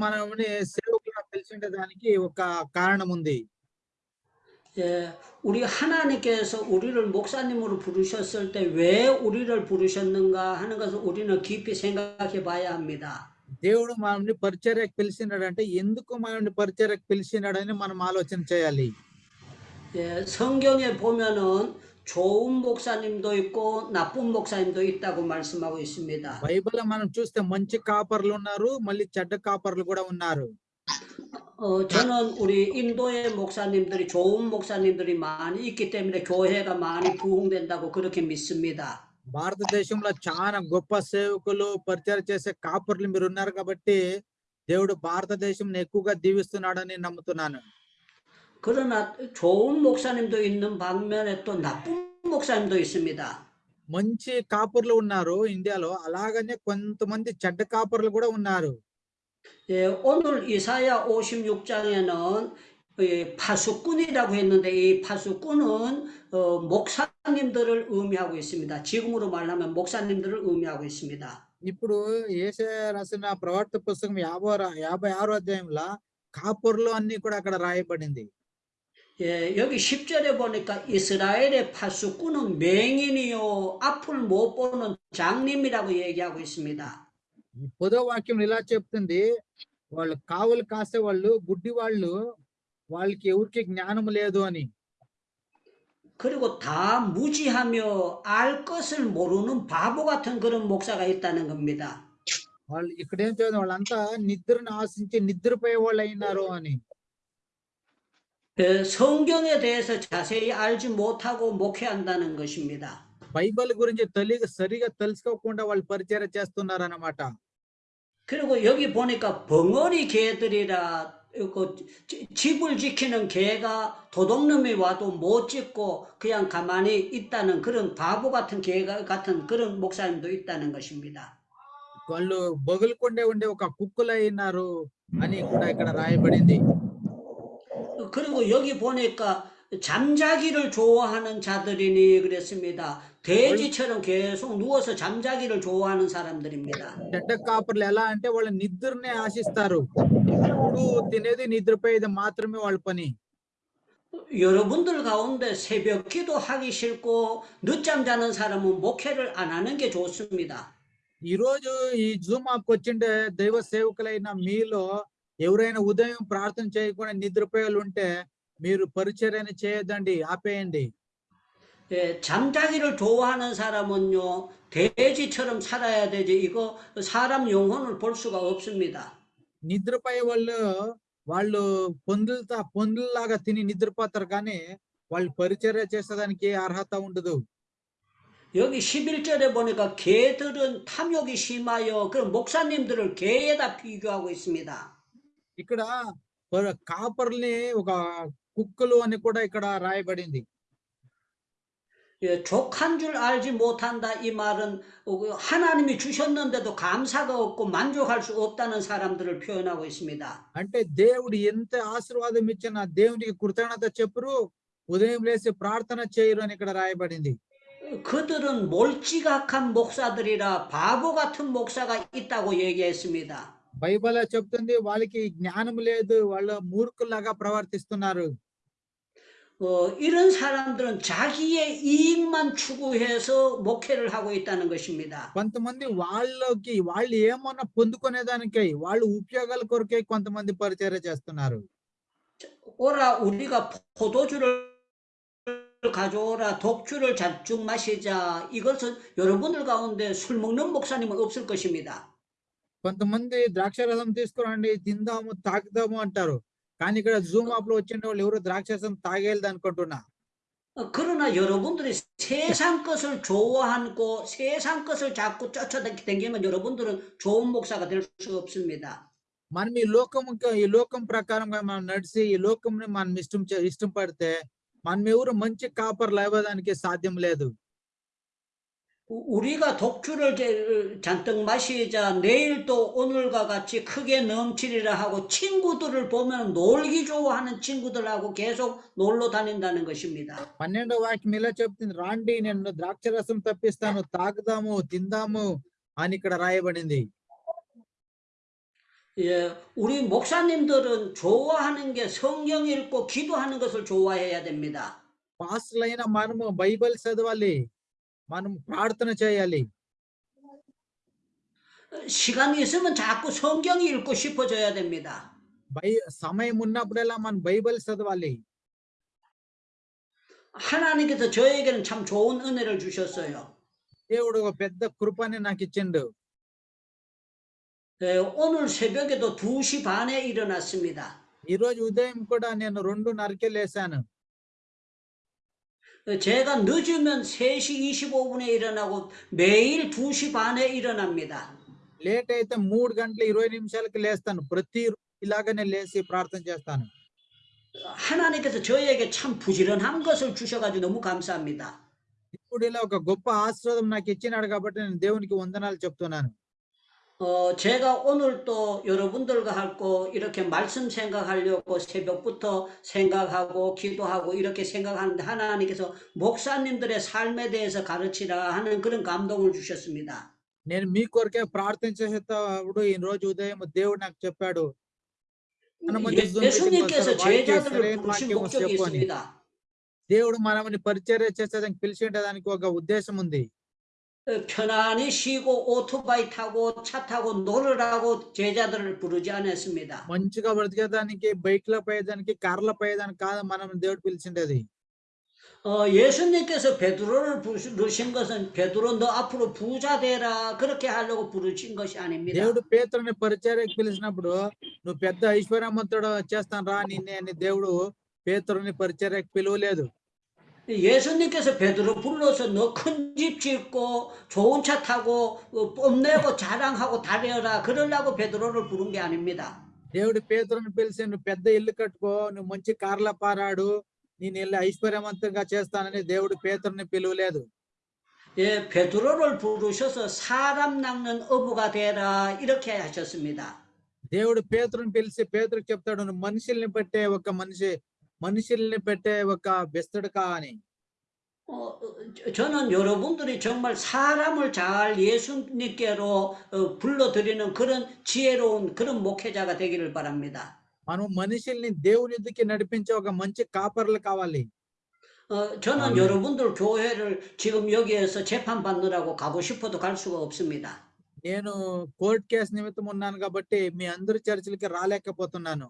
మనల్ని సేవకులుగా పిలిచిండే దానికి ఒక కారణం ఉంది 예, 우리 하나님께서 우리를 목사님으로 부르셨을 때 왜 우리를 부르셨는가 하는 것을 우리는 깊이 생각해 봐야 합니다. దేవుడు మనల్ని పరిచర్యకు పిలిచినాడంటే ఎందుకు మనల్ని పరిచర్యకు పిలిచినాడని మనం ఆలోచన చేయాలి 예, 성경에 보면은 좋은 목사님도 있고 나쁜 목사님도 있다고 말씀하고 있습니다. బైబిల్ మనం చూస్తే మంచి కాపర్లు ఉన్నారు మళ్ళీ చెడ్డ కాపర్లు కూడా ఉన్నారు 어, 저는 우리 인도의 목사님들이 좋은 목사님들이 많이 있기 때문에 교회가 많이 부흥된다고 그렇게 믿습니다. భారతదేశంలో చాలా గొప్ప సేవకులు పరిచయం చేసే కాపర్లు మీరు ఉన్నారు కాబట్టి దేవుడు భారతదేశం ఎక్కువగా దీవిస్తున్నాడని నమ్ముతున్నాను 그러나 좋은 목사님도 있는 반면에 또 나쁜 목사님도 있습니다. మంచి కాపర్లు ఉన్నారు ఇండియాలో అలాగనే కొంతమంది చెడ్డ కాపర్లు కూడా ఉన్నారు 예, 오늘 이사야 56장에는 파수꾼이라고 했는데 이 파수꾼은 어, 목사님들을 의미하고 있습니다. 지금으로 말하면 목사님들을 의미하고 있습니다. ఇప్పుడు ఏసే రాసిన ప్రవర్త పుస్తకం యాభై రా- యాభై ఆరో అధ్యాయంలో కాపర్లు అన్ని కూడా అక్కడ రాయబడింది 예, 여기 10절에 보니까 이스라엘의 파수꾼은 맹인이요 앞을 못 보는 장님이라고 얘기하고 있습니다. ఈ పదో వాక్యం ఇలా చెప్తుంది వాళ్ళు కావులు కాసే వాళ్ళు గుడ్డి వాళ్ళు వాళ్ళకి ఎవరికి జ్ఞానం లేదు అని 그리고 다 무지하며 알 것을 모르는 바보 같은 그런 목사가 있다는 겁니다. వాళ్ళు ఇక్కడ ఏం చదివారు వాళ్ళంతా నిద్రను ఆశించి నిద్రపోయే వాళ్ళు అయినారు అని 예, 성경에 대해서 자세히 알지 못하고 목회한다는 것입니다. బైబిల్ గురించి తొలి సరిగా తెలుసుకోకుండా వాళ్ళు పరిచయం చేస్తున్నారు అన్నమాట 그리고 여기 보니까 벙어리 개들이라 그 지- 집을 지키는 개가 도둑놈이 와도 못 짖고 그냥 가만히 있다는 그런 바보 같은 개 같은 그런 목사님도 있다는 것입니다. వాళ్ళు బొగులుకుండే ఉండే ఒక కుక్కలు అయినారు అని కూడా ఇక్కడ రాయబడింది 그리고 여기 보니까 잠자기를 좋아하는 자들이니 그랬습니다. 돼지처럼 계속 누워서 잠자기를 좋아하는 사람들입니다. చెడ్డ కాపర్లు ఎలా అంటే వాళ్ళ నిద్రనే ఆశిస్తారు ఎప్పుడు తినేది నిద్రపోయేది మాత్రమే వాళ్ళ పని 여러분들 가운데 새벽 기도 하기 싫고 늦잠 자는 사람은 목회를 안 하는 게 좋습니다. ఈ రోజు ఈ జూమ్ యాప్ వచ్చిండే దైవ సేవకులైన మీలో ఎవరైనా ఉదయం ప్రార్థన చేయకుండా నిద్రపోయే వాళ్ళు ఉంటే మీరు పరిచర్యన చేయొద్దండి ఆపేయండి 예, 잠자기를 좋아하는 사람은요, 돼지처럼 살아야 되지, 이거 사람 영혼을 볼 수가 없습니다. నిద్రపోయే వాళ్ళు వాళ్ళు పొందులతా పొందుల్లాగా తిని నిద్రపోతారు కానీ వాళ్ళు పరిచర్య చేసేదానికి ఏ అర్హత ఉండదు 여기 11절에 보니까 개들은 탐욕이 심하여 그런 목사님들을 개에다 비교하고 있습니다. ఇక్కడ ప- కాపర్ని ఒక కుక్కలు అని కూడా ఇక్కడ రాయబడింది 예, 족한 줄 알지 못한다 이 말은 어, 그 하나님이 주셨는데도 감사가 없고 만족할 수 없다는 사람들을 표현하고 있습니다. అంటే దేవుడు ఎంత ఆశీర్వాదం ఇచ్చినా దేవునికి కృతజ్ఞత చెప్పురు ఉదయం లేసి ప్రార్థన చేయరు అని ఇక్కడ రాయబడింది 그들은 몰지각한 목사들이라 바보 같은 목사가 있다고 얘기했습니다. బైబిల్ చెప్తుంది వాళ్ళకి జ్ఞానం లేదు వాళ్ళు మూర్ఖులాగా ప్రవర్తిస్తున్నారు 어, 이런 사람들은 자기의 이익만 추구해서 목회를 하고 있다는 것입니다. కొంతమంది వాళ్ళకి వాళ్ళు ఏమన్నా పొందుకునేదానికై వాళ్ళు ఉపయోగాల కొరకై కొంతమంది పరిచర్య చేస్తున్నారు 오라 우리가 포도주를 가져오라 독주를 잔뜩 마시자 이것은 여러분들 가운데 술 먹는 목사님은 없을 것입니다. కొంతమంది ద్రాక్షరసం తీసుకురండి తిందాము తాగుదాము అంటారు కానీ ఇక్కడ జూమ్ యాప్ లో వచ్చిన వాళ్ళు ఎవరు ద్రాక్షరసం తాగేది అనుకుంటున్నా 어, 그러나 여러분들이 세상 것을 좋아하고 세상 것을 자꾸 쫓아다니면 여러분들은 좋은 목사가 될 수 없습니다. మనం ఈ లోకం ఈ లోకం ప్రకారంగా మనం నడిచి ఈ లోకంని మనం ఇష్టం చే- ఇష్టం పడితే మనం ఎవరు మంచి కాపర్లు అవ్వడానికి సాధ్యం లేదు 우- 우리가 독주를 제- 잔뜩 마시자 내일 또 오늘과 같이 크게 넘치리라 하고 친구들을 보면 놀기 좋아하는 친구들하고 계속 놀러 다닌다는 것입니다. పన్నెండో వాక్యం ఇలా చెప్తుంది రాండి నేను ద్రాక్షరసం తప్పిస్తాను తాగుదాము తిందాము అని ఇక్కడ రాయబడింది 예, 우리 목사님들은 좋아하는 게 성경 읽고 기도하는 것을 좋아해야 됩니다. పాస్టర్లైన మనము బైబిల్ చదవాలి మనం ప్రార్థన చేయాలి 시간이 있으면 자꾸 성경 읽고 싶어져야 됩니다. బై సమయం ఉన్నప్పుడల్లా మనం బైబిల్ చదవాలి 하나님께서 저에게는 참 좋은 은혜를 주셨어요. దేవుడు ఒక పెద్ద కృపని నాకు ఇచ్చిండు 예, 오늘 새벽에도 2시 반에 일어났습니다. ఈ రోజు ఉదయం కూడా నేను రెండున్నరకే లేసాను 어, 제가 늦으면 3시 25분에 일어나고 매일 2시 반에 일어납니다. లేట్ అయితే మూడు గంటల ఇరవై నిమిషాలకి లేస్తాను ప్రతి రోజు ఇలాగనే లేచి ప్రార్థన చేస్తాను 하나님께서 저에게 참 부지런한 것을 주셔가지고 너무 감사합니다. ఇప్పుడు ఇలా ఒక గొప్ప ఆశీర్వాదం నాకు ఇచ్చినాడు కాబట్టి నేను దేవునికి వందనాలు చెప్తున్నాను 어, 제가 오늘 또 여러분들과 할거 이렇게 말씀 생각하려고 새벽부터 생각하고 기도하고 이렇게 생각하는데 하나님께서 목사님들의 삶에 대해서 가르치라 하는 그런 감동을 주셨습니다. నేను మీ కొరకే ప్రార్థన చేసేటప్పుడు ఈ రోజు ఉదయం దేవుడు నాకు చెప్పాడు 하나님은 예, 예수 예수님께서 믿는 것으로 제자들을 와이키에 부르신 세례 목적이 맡기고 있습니다. దేవుడు మనల్ని పరిచర్య చేసేదానికి పిలిచేదానికి ఒక ఉద్దేశం ఉంది 어, 편안히 쉬고 오토바이 타고 차 타고 놀으라고 제자들을 부르지 않았습니다. మంచిగా బ్రతికేదానికి బైక్ లో పోయేదానికి కార్లో పోయేదానికి కాదు మనం దేవుడు పిలిచిండేది 어, 예수님께서 베드로를 부르신 것은 베드로 너 앞으로 부자 되라 그렇게 하려고 부르신 것이 아닙니다. దేవుడు పేతురుని పరిచర్యకి పిలిచినప్పుడు నువ్వు పెద్ద ఐశ్వర్యవంతుడు చేస్తాను రా నిన్నే అని దేవుడు పేతురుని పరిచర్యకి పిలువలేదు 예수님께서 베드로 불러서 너 큰 집 짓고 좋은 차 타고 어, 뽐내고 자랑하고 다녀라 그러려고 베드로를 부른 게 아닙니다. దేవుడు పేతురుని పిలిచి నువ్వు పెద్ద ఇల్లు కట్టుకో నువ్వు మంచి కార్ల పారాడు నేను ఇల్లు ఐశ్వర్యవంతంగా చేస్తానని దేవుడు పేతురుని పిలువలేదు 예, 베드로를 부르셔서 사람 낚는 어부가 되라 이렇게 하셨습니다. దేవుడు పేతురుని పిలిచి పేతురుకి చెప్తాడు నువ్వు మనుషుల్ని పెట్టే ఒక మనిషి మనుషుల్ని పెట్టే ఒక బెస్తడుకా అని 어, 어, 저- 저는 여러분들이 정말 사람을 잘 예수님께로 어, 불러들이는 그런 지혜로운 그런 목회자가 되기를 바랍니다. మనం మనుషుల్ని దేవుని ఎద్దుకి నడిపించే ఒక మంచి కాపర్లు కావాలి 어, 저는 아멘. 여러분들 교회를 지금 여기에서 재판받느라고 가고 싶어도 갈 수가 없습니다. నేను కోర్టు కేసు నిమిత్తం ఉన్నాను కాబట్టి మీ అందరి చర్చిలకి రాలేకపోతున్నాను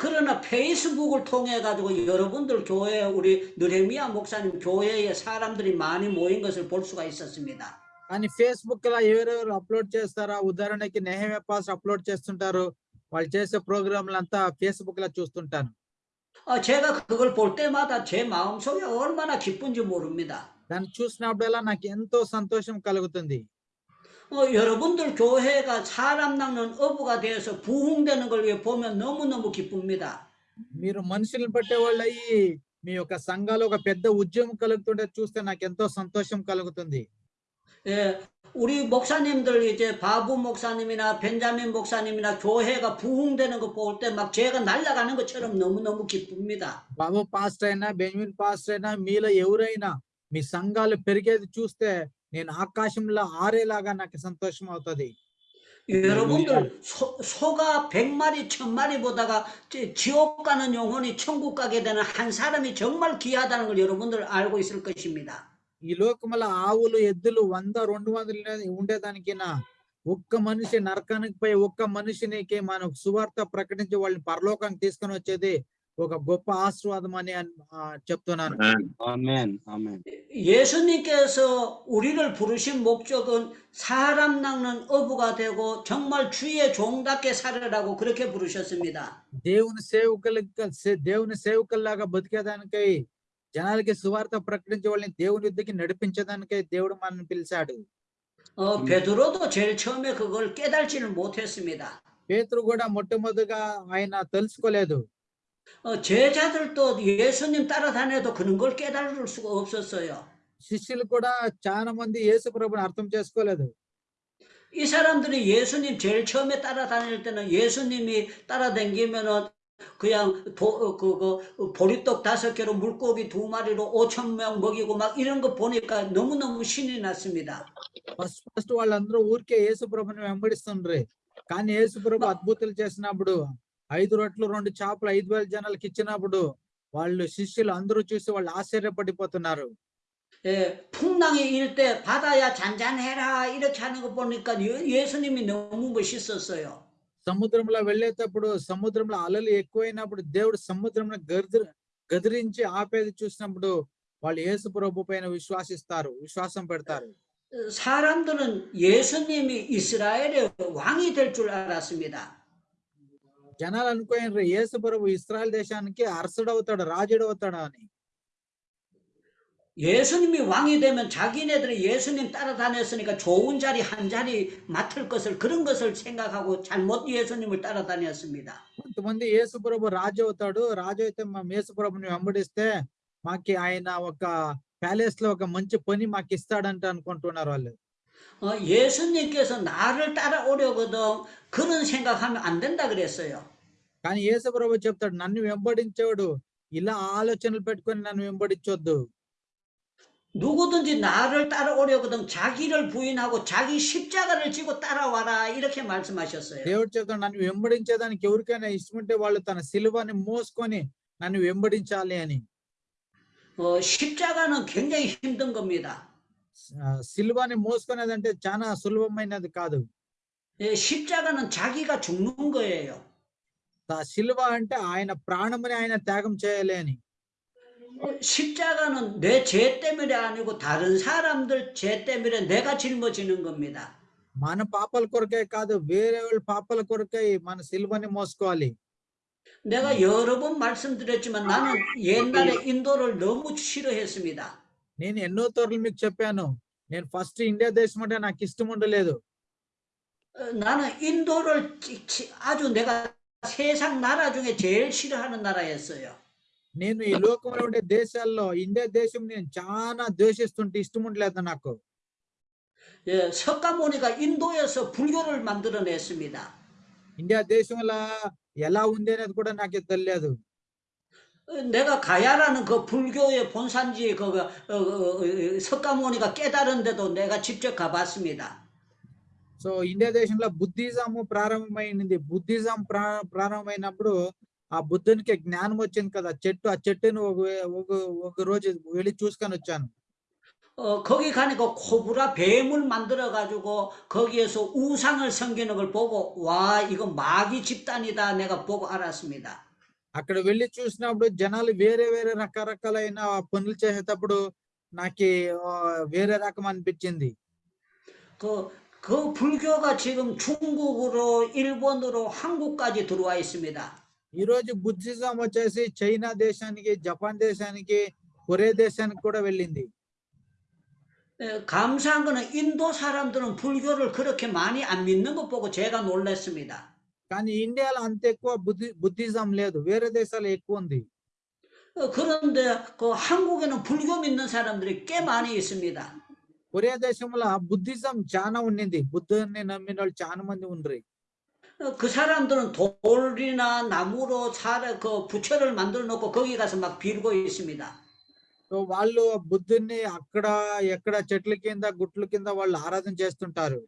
그러나 페이스북을 통해 가지고 여러분들 교회 우리 느헤미야 목사님 교회에 사람들이 많이 모인 것을 볼 수가 있었습니다. కానీ ఫేస్బుక్ లో ఎవరెవరు అప్లోడ్ చేస్తారా ఉదాహరణకి నెహమే పాస్ అప్లోడ్ చేస్తుంటారు వాళ్ళు చేసే ప్రోగ్రాంలు అంతా ఫేస్బుక్ లో చూస్తుంటాను 어, 제가 그걸 볼 때마다 제 마음속에 얼마나 기쁜지 모릅니다. దాన్ని చూసినప్పుడల్లా నాకు ఎంతో సంతోషం కలుగుతుంది 어, 여러분들 교회가 사람 낚는 어부가 되어서 부흥되는 걸 위해 보면 너무너무 기쁩니다. మీరు మనుషులను పట్టేవాళ్ళు అయ్యి మీ యొక్క సంఘాలు ఒక పెద్ద ఉద్యమం కలుగుతుంటే చూస్తే నాకు ఎంతో సంతోషం కలుగుతుంది 예, 우리 목사님들 이제 바부 목사님이나 벤자민 목사님이나 교회가 부흥되는 거 볼 때 막 제가 날아가는 것처럼 너무너무 기쁩니다. బాబు పాస్టర్ అయినా బెంజమిన్ పాస్టర్ అయినా మీలో ఎవరైనా మీ సంఘాలు పెరిగేది చూస్తే నేను ఆకాశంలో ఆరేలాగా నాకు సంతోషం అవుతుంది 여러분들 소, 소가 백마리천마리 보다가 지- 지옥 가는 영혼이 천국 가게 되는 한 사람이 정말 귀하다는 걸 여러분들 알고 있을 것입니다. ఈ లోకముల ఆవులు ఎద్దులు వంద రెండు వందలు ఉండేదానికి ఒక్క మనిషి నరకానికి పోయి ఒక్క మనిషినికి మనం సువార్త ప్రకటించి వాళ్ళని పరలోకానికి తీసుకొని వచ్చేది ఒక గొప్ప ఆశీర్వాదం అని అన్- ఆ, చెప్తున్నాను 아멘. 아멘. 예수님께서 우리를 부르신 목적은 사람 낚는 어부가 되고 정말 주의 종답게 살으라고 그렇게 부르셨습니다. దేవుని సేవకులకి సే- దేవుని సేవకుల్లాగా బతికేదానికై జనాలకి సువార్త ప్రకటించే వాళ్ళని దేవుని యుద్ధకి నడిపించడానికై దేవుడు మనల్ని పిలిచాడు 어, 베드로도 제일 처음에 그걸 깨달지를 못했습니다. పేతురు కూడా మొట్టమొదటిగా ఆయన తెలుసుకోలేదు 어, 제자들도 예수님 따라다녀도 그런 걸 깨달을 수가 없었어요. శిష్యులు కూడా చాలా మంది యేసు ప్రభుని అర్థం చేసుకోలేదు 이 사람들이 예수님 제일 처음에 따라다닐 때는 예수님이 따라다니면은 그냥 도, 어, 그거 보리떡 다섯 개로 물고기 두 마리로 오천 명 먹이고 막 이런 거 보니까 너무너무 신이 났습니다. ఫస్ట్ ఫస్ట్ వాళ్ళందరూ ఊరికే యేసు ప్రభుని వెంబడిస్తుండ్రి కానీ యేసు ప్రభు మా- అద్భుతాలు చేసినప్పుడు ఐదు రొట్లు రెండు చేపలు ఐదు వేల జనాలకి ఇచ్చినప్పుడు వాళ్ళు శిష్యులు అందరూ చూసి వాళ్ళు ఆశ్చర్యపడిపోతున్నారు 예, 풍랑이 일 때 바다야 잔잔해라 이렇게 하는 거 보니까 예- 예수님이 너무 멋있었어요. సముద్రంలో వెళ్ళేటప్పుడు సముద్రంలో అలలు ఎక్కువైనప్పుడు దేవుడు సముద్రంలో గదిరి గదిరించి ఆపేది చూసినప్పుడు వాళ్ళు యేసు ప్రభు పైన విశ్వాసిస్తారు విశ్వాసం పెడతారు 어, 사람들은 예수님이 이스라엘의 왕이 될 줄 알았습니다. జనాలు అనుకోయినారు యేసు ప్రభు ఇస్రాయల్ దేశానికి అరసుడు అవుతాడు రాజుడు అవుతాడు అని 예수님이 왕이 되면 자기네들이 예수님 따라다녔으니까 좋은 자리 한 자리 맡을 것을 그런 것을 생각하고 잘못 예수님을 따라다녔습니다. కొంతమంది యేసు ప్రభు రాజు అవుతాడు రాజు అయితే మా యేసు ప్రభుని వెంబడిస్తే మాకి ఆయన ఒక ప్యాలెస్ లో ఒక మంచి పని మాకు ఇస్తాడంట అనుకుంటున్నారు వాళ్ళు 어, 예수님께서 나를 따라오려거든 그런 생각하면 안 된다 그랬어요. కానీ యేసు ప్రభు చెప్తాడు నన్ను వెంబడించేవాడు ఇలా ఆలోచనలు పెట్టుకొని నన్ను వెంబడించొద్దు 누구든지 나를 따라오려거든 자기를 부인하고 자기 십자가를 지고 따라와라 이렇게 말씀하셨어요. దేవుడు చెప్తాడు నన్ను వెంబడించేదానికి ఎవరికైనా ఇష్టం ఉంటే వాళ్ళు తన సిలువని మోసుకొని నన్ను వెంబడించాలి అని 어, 십자가는 굉장히 힘든 겁니다. ఆ, సిలువని మోసుకునేదంటే చాలా సులభమైనది కాదు 예, 십자가는 자기가 죽는 거예요. ఆ సిలువ అంటే ఆయన ప్రాణముని ఆయన త్యాగం చేయాలి అని 어, 십자가는 내 죄 때문에 아니고 다른 사람들 죄 때문에 내가 짊어지는 겁니다. మన పాపాల కొరకే కాదు వేరే వాళ్ళ పాపాల కొరకే మన సిలువని మోసుకోవాలి 내가 여러 번 말씀드렸지만 나는 옛날에 인도를 너무 싫어했습니다. నేను ఎన్నో తోర్లు మీకు చెప్పాను నేను ఫస్ట్ ఇండియా దేశం అంటే నాకు ఇష్టం ఉండలేదు 어, 나는 인도를 지- 지- 아주 내가 세상 나라 중에 제일 싫어하는 나라였어요. నేను ఈ లోకంలో ఉండే దేశాల్లో ఇండియా దేశం నేను చాలా ద్వేషిస్తుంటే ఇష్టం ఉండలేదు నాకు 예, 석가모니가 인도에서 불교를 만들어냈습니다. ఇండియా దేశంలో ఎలా ఉంది అనేది కూడా నాకు తెలియదు 어, 내가 가야라는 그 불교의 본산지 그 어, 어, 어, 석가모니가 깨달은데도 내가 직접 가봤습니다. సో ఇండియా దేశంలో బుద్ధిజం ప్రారంభమైంది బుద్ధిజం ప్రా ప్రారంభమైనప్పుడు ఆ బుద్ధునికి జ్ఞానం వచ్చింది కదా చెట్టు ఆ చెట్టును ఒక ఒక ఒక రోజు వెళ్ళి చూసుకొని వచ్చాను 어, 거기 가니까 코브라 뱀을 만들어 가지고 거기에서 우상을 섬기는 걸 보고 와 이거 마귀 집단이다 내가 보고 알았습니다. అక్కడ వెళ్ళి చూసినప్పుడు జనాలు వేరే వేరే రకరకాలైన పనులు చేసేటప్పుడు నాకు వేరే రకం అనిపించింది 그, 그 불교가 지금 중국으로 일본으로 한국까지 들어와 있습니다. ఈ రోజు బుద్ధిజం వచ్చేసి చైనా దేశానికి జపాన్ దేశానికి కొరియా దేశానికి కూడా వెళ్ళింది 에, 감사한 거는 인도 사람들은 불교를 그렇게 많이 안 믿는 것 보고 제가 놀랐습니다. కానీ ఇండియాలో అంత ఎక్కువ బుద్ధి బుద్ధిజం లేదు వేరే దేశాలు ఎక్కువ ఉంది 어, 그런데 그 한국에는 불교 믿는 사람들이 꽤 많이 있습니다. కొరియా దేశంలో బుద్ధిజం చాలా ఉండింది బుద్ధుని నమ్మిన వాళ్ళు చాలా మంది ఉండ్రి 어, 그 사람들은 돌이나 나무로 살, 그 부처를 만들어 놓고 거기 가서 막 빌고 있습니다. సో వాళ్ళు ఆ బుద్ధుని అక్కడ ఎక్కడ చెట్ల కింద గుట్ల కింద వాళ్ళు ఆరాధన చేస్తుంటారు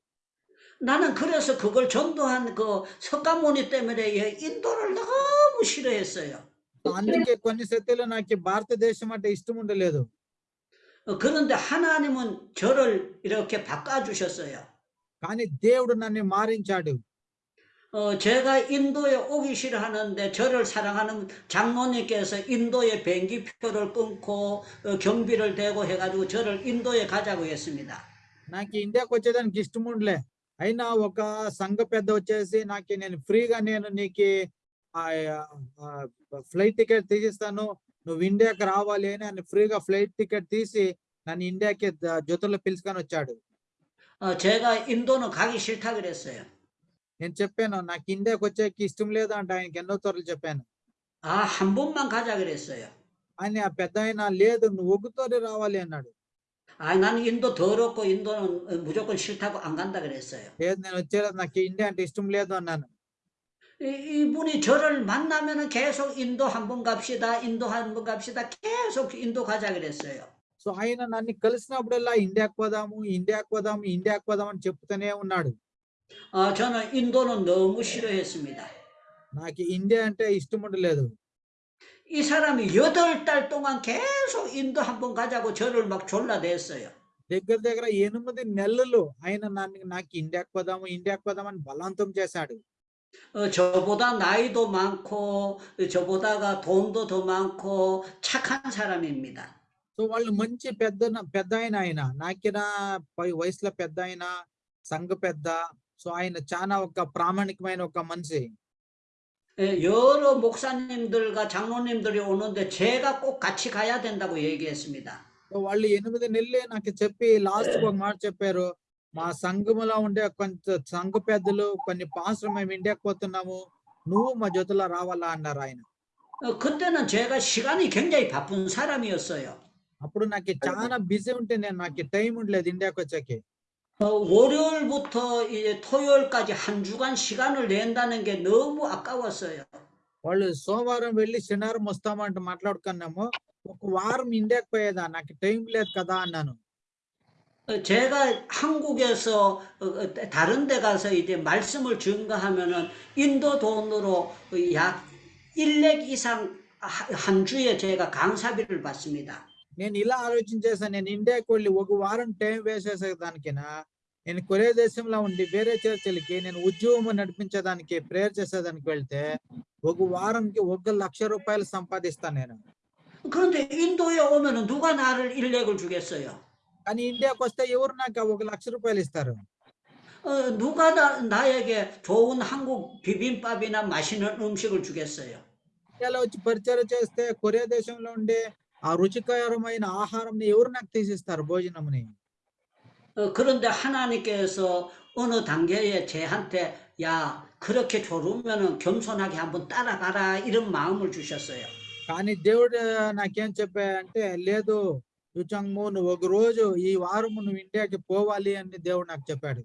나는 그래서 그걸 전도한 그 석가모니 때문에 이 인도를 너무 싫어했어요. సో అందుకే కొన్ని సత్యలో నాకు ఈ భారతదేశం అంటే ఇష్టం ఉండలేదు 어, 그런데 하나님은 저를 이렇게 바꿔주셨어요. కానీ దేవుడు నన్ను మారించాడు 어, 제가 인도에 오기 싫어하는데 저를 사랑하는 장로님께서 인도에 비행기표를 끊고 어, 경비를 대고 해가지고 저를 인도에 가자고 했습니다. నాకు ఇండియాకి వచ్చేదానికి ఇష్టం ఉండలే అయినా ఒక సంఘ పెద్ద వచ్చేసి నాకు నేను ఫ్రీగా నేను నీకు ఫ్లైట్ టికెట్ తీసిస్తాను నువ్వు ఇండియాకి రావాలి అని ఆయన ఫ్రీగా ఫ్లైట్ టికెట్ తీసి నన్ను ఇండియాకి ద- జొతలో పిలుచుకొని వచ్చాడు 어, 제가 인도는 가기 싫다 그랬어요. నేను చెప్పాను నాకు ఇండియాకి వచ్చేకి ఇష్టం లేదు అంటే ఆయనకి ఎన్నో తోరలు చెప్పాను 아, 한 번만 가자 그랬어요. ఆయన ఆ పెద్ద ఆయన లేదు నువ్వు ఒగ్గుతోనే రావాలి అన్నాడు 아, 나는 인도 더럽고 인도는 어, 무조건 싫다고 안 간다 그랬어요. లేదు నేను వచ్చేది నాకు ఇండియా అంటే ఇష్టం లేదు అన్నాను 이, 이분이 저를 만나면은 계속 인도 한 번 갑시다, 인도 한 번 갑시다, 계속 인도 가자 그랬어요. సో ఆయన నన్ను కలిసినప్పుడల్లా ఇండియాకి పోదాము ఇండియాకి పోదాము ఇండియాకి పోదాము అని చెప్తూనే ఉన్నాడు 아, 저는 인도는 너무 싫어했습니다. నాకు ఇండియా అంటే ఇష్టం ఉండలేదు 이 사람이 여덟 달 동안 계속 인도 한번 가자고 저를 막 졸라댔어요. దగ్గర దగ్గర ఎనిమిది నెలలు ఆయన నన్ను నాకు ఇండియాకి పోదాము ఇండియాకి పోదామని బలవంతం చేశాడు 어, 저보다 나이도 많고, 저보다가 돈도 더 많고, 착한 사람입니다. సో వాళ్ళు మంచి పెద్ద పెద్ద ఆయన ఆయన నాకిన పై వయసులో పెద్ద ఆయన సంఘ పెద్ద సో ఆయన చాలా ఒక ప్రామాణికమైన ఒక మనిషి 예, 여러 목사님들과 장로님들이 오는데 제가 꼭 같이 가야 된다고 얘기했습니다. సో వాళ్ళు ఎనిమిది నెలలే నాకు చెప్పి లాస్ట్ ఒక మాట చెప్పారు మా సంఘములో ఉండే కొంత సంఘ పెద్దలు కొన్ని పాస్టర్ మేము ఇండియాకి పోతున్నాము నువ్వు మా జొతలో రావాలా అన్నారు ఆయన 어, 그때는 제가 시간이 굉장히 바쁜 사람이었어요. అప్పుడు నాకు చాలా బిజీ ఉంటే నేను నాకు టైం ఉండలేదు ఇండియాకి వచ్చాకి 어, 월요일부터 이제 토요일까지 한 주간 시간을 낸다는 게 너무 아까웠어요. వాళ్ళు సోమవారం వెళ్ళి శనివారం వస్తామంటే మాట్లాడుకున్నాము ఒక వారం ఇండియాకి పోయేదా నాకు టైం లేదు కదా అన్నాను 어, 제가 한국에서 어, 어, 다른 데 가서 이제 말씀을 증거하면은 인도 돈으로 어, 약 1렉 이상 하- 한 주에 제가 강사비를 받습니다. నేను ఇలా ఆలోచించేసాను నేను ఇండియాకి వెళ్ళి ఒక వారం టైం వేస్ట్ చేసేదానికినా నేను కొరే దేశంలో ఉండి వేరే చర్చలకి నేను ఉద్యోగం నడిపించేదానికి ప్రేయర్ చేసేదానికి వెళ్తే ఒక వారంకి ఒక లక్ష రూపాయలు సంపాదిస్తాను నేను 그런데 인도에 오면은 누가 나를 1렉을 주겠어요? కానీ ఇండియాకి వస్తే ఎవరు నాకు ఆ ఒక లక్ష రూపాయలు ఇస్తారు 어, 누가 나, 나에게 좋은 한국 비빔밥이나 맛있는 음식을 주겠어요? ఇండియాలో వచ్చి పరిచయం చేస్తే కొరియా దేశంలో ఉండే ఆ రుచికరమైన ఆహారం ఎవరు నాకు తీసిస్తారు భోజనంని 어, 그런데 하나님께서 어느 단계에 저한테 야 그렇게 졸으면은 겸손하게 한번 따라가라 이런 마음을 주셨어요. కానీ దేవుడు నాకేం చెప్పాయంటే లేదు యుచంగ్ము నువ్వు ఒక రోజు ఈ వారం నువ్వు ఇండియాకి పోవాలి అని దేవుడు నాకు చెప్పాడు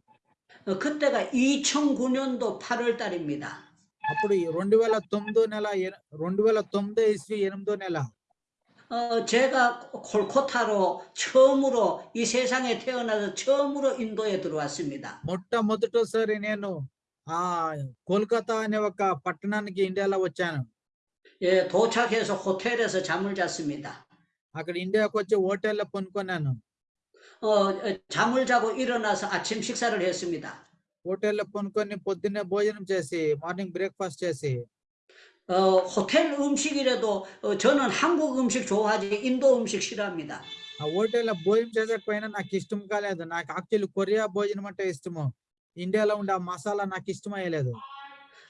어, 그때가 2009년도 8월 달입니다. అప్పుడు ఈ రెండు వేల తొమ్మిదో నెల ఎ- రెండు వేల తొమ్మిదో ఇస్వి ఎనిమిదో నెల 어, 제가 콜코타로 처음으로 이 세상에 태어나서 처음으로 인도에 들어왔습니다. మొట్టమొదటిసారి నేను ఆ కోల్కతా అనే ఒక పట్టణానికి ఇండియాలో వచ్చాను 예, 도착해서 호텔에서 잠을 잤습니다. అక్కడ ఇండియాకి వచ్చి హోటల్లో కొనుక్కున్నాను 어, 어, 잠을 자고 일어나서 아침 식사를 했습니다. హోటల్లో కొనుక్కొని పొద్దున్నే భోజనం చేసి మార్నింగ్ బ్రేక్ఫాస్ట్ చేసి 어, 호텔 음식이라도 어, 저는 한국 음식 좋아하지 인도 음식 싫어합니다. ఆ హోటల్లో భోజనం చేసకపోయినా నాకు ఇష్టం కాలేదు నాకు యాక్చువల్లీ కొరియా భోజనం అంటే ఇష్టము ఇండియాలో ఉండే ఆ మసాలా నాకు ఇష్టమయ్యలేదు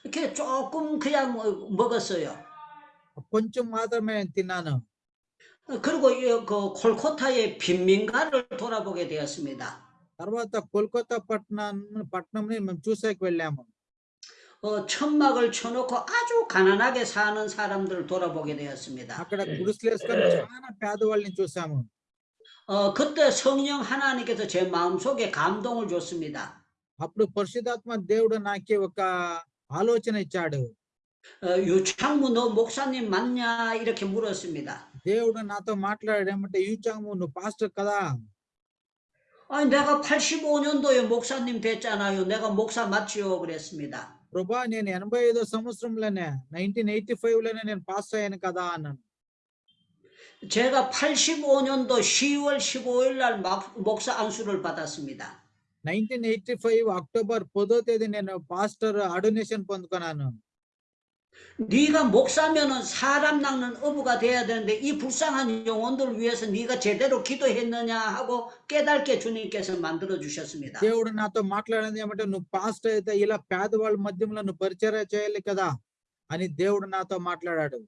이렇게 조금 그냥 뭐 먹었어요. కొంచెం మాత్రమే తిన్నాను 어, 그리고 이, 그 콜코타의 빈민가를 돌아보게 되었습니다. తర్వాత కోల్కతా పట్టణం పట్టణంని మేము చూసాకి వెళ్ళాము 어, 천막을 쳐놓고 아주 가난하게 사는 사람들을 돌아보게 되었습니다. అక్కడ గుడిసెలు వేసుకొని చాలా పేదవాళ్ళని చూసాము 어, 그때 성령 하나님께서 제 마음속에 감동을 줬습니다. అప్పుడు పరిశుధాత్మ దేవుడు నాకి ఒక ఆలోచన ఇచ్చాడు 어, 유창무 너 목사님 맞냐 이렇게 물었습니다. దేవుడు నాతో మాట్లాడాడు ఏమంటే యూచాము నువ్వు పాస్టర్ కదా 아니 내가 85년도에 목사님 됐잖아요. 내가 목사 맞지요 그랬습니다. ప్రభా నేను ఎనభై ఐదో సంవత్సరంలోనే నైన్టీన్ ఎయిటీ ఫైవ్ లోనే నేను పాస్ అయ్యాను కదా అన్నాను 제가 85년도 10월 15일 날 막- 목사 안수를 받았습니다. నైన్టీన్ ఎయిటీ ఫైవ్ అక్టోబర్ పదో తేదీ నేను పాస్టర్ అడొనేషన్ పొందుకున్నాను 네가 목사면은 사람 낚는 어부가 돼야 되는데 이 불쌍한 영혼들을 위해서 네가 제대로 기도했느냐 하고 깨닫게 주님께서 만들어 주셨습니다. దేవుడు నాతో మాట్లాడింది ఏమంటే నువ్వు పాస్టర్ అయితే ఇలా పేదవాళ్ళ మధ్యంలో నువ్వు పరిచర్య చేయాలి కదా అని దేవుడు నాతో మాట్లాడాడు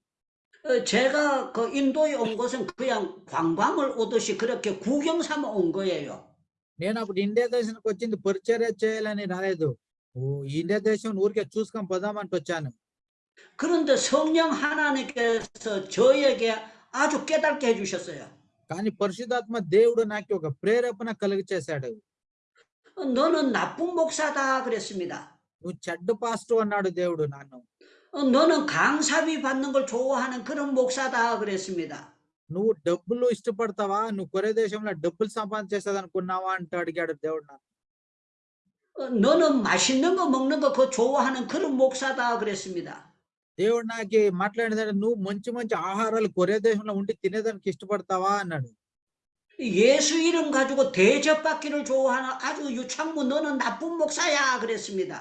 어, 제가 그 인도에 온 것은 그냥 관광을 오듯이 그렇게 구경 삼아 온 거예요. నేను అప్పుడు ఇండియా దేశానికి వచ్చింది పరిచర్య చేయాలని రాలేదు ఓ ఇండియా దేశం ఊరికే చూసుకొని పోదామంటే వచ్చాను 그런데 성령 하나님께서 저에게 아주 깨닫게 해주셨어요. కానీ పరిశుధాత్మ దేవుడు నాకు ఒక ప్రేరేపణ కలిగి చేశాడు 어, 너는 나쁜 목사다 그랬습니다. నువ్వు చెడ్డ పాస్టర్ అన్నాడు దేవుడు నన్ను 어, 너는 강사비 받는 걸 좋아하는 그런 목사다 그랬습니다. నువ్వు డబ్బులు ఇష్టపడతావా నువ్వు కొరే దేశంలో డబ్బులు సంపాదించేసేది అనుకున్నావా అంటూ అడిగాడు దేవుడు నన్ను 어, 어, 너는 맛있는 거 먹는 거 그거 좋아하는 그런 목사다 그랬습니다. దేవుడు నాకు మాట్లాడినాడు నువ్వు మంచి మంచి ఆహారాలు కొరే దేశంలో ఉండి తినేదానికి ఇష్టపడతావా అన్నాడు 예수 이름 가지고 대접받기를 좋아하는 아주 유창무 너는 나쁜 목사야 그랬습니다.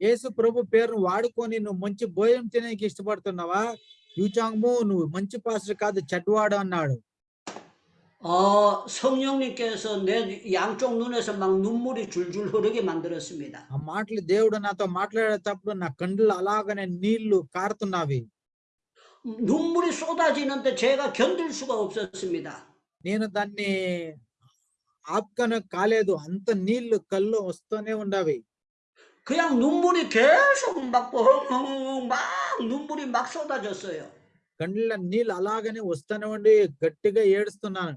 యేసు ప్రభు పేరును వాడుకొని నువ్వు మంచి భోజనం తినేకి ఇష్టపడుతున్నావా యూచాంగ్ము నువ్వు మంచి పాస్టర్ కాదు చెడ్వాడు అన్నాడు 어, 성령님께서 내 양쪽 눈에서 막 눈물이 줄줄 흐르게 만들었습니다. ఆ మాటలు దేవుడు నాతో మాట్లాడేటప్పుడు నా కండ్లు అలాగనే నీళ్లు కారుతున్నవి 눈물이 쏟아지는데 제가 견딜 수가 없었습니다. నేను దాన్ని ఆపుకొని కాలేదు అంత నీళ్లు కళ్ళు వస్తూనే ఉండవి 그냥 눈물이 계속 막, 펑펑 막 눈물이 막 쏟아졌어요. కండ్ల నీళ్ళు అలాగనే వస్తూనే ఉండి గట్టిగా ఏడుస్తున్నాను